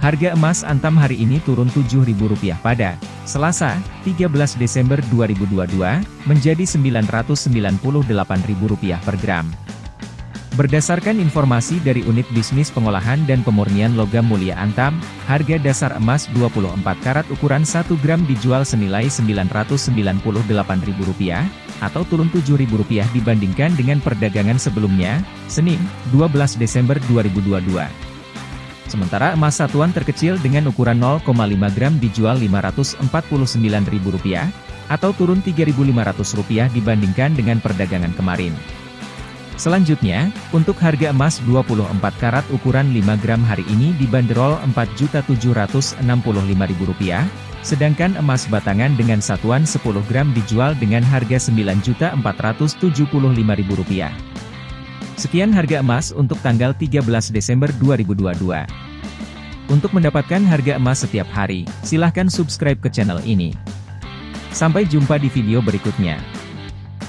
Harga emas Antam hari ini turun Rp7.000 pada Selasa, 13 Desember 2022, menjadi Rp998.000 per gram. Berdasarkan informasi dari Unit Bisnis Pengolahan dan Pemurnian Logam Mulia Antam, harga dasar emas 24 karat ukuran 1 gram dijual senilai Rp998.000, atau turun Rp7.000 dibandingkan dengan perdagangan sebelumnya, Senin, 12 Desember 2022. Sementara emas satuan terkecil dengan ukuran 0,5 gram dijual Rp549.000, atau turun Rp3.500 dibandingkan dengan perdagangan kemarin. Selanjutnya, untuk harga emas 24 karat ukuran 5 gram hari ini dibanderol Rp4.765.000, sedangkan emas batangan dengan satuan 10 gram dijual dengan harga Rp9.475.000. Sekian harga emas untuk tanggal 13 Desember 2022. Untuk mendapatkan harga emas setiap hari, silahkan subscribe ke channel ini. Sampai jumpa di video berikutnya.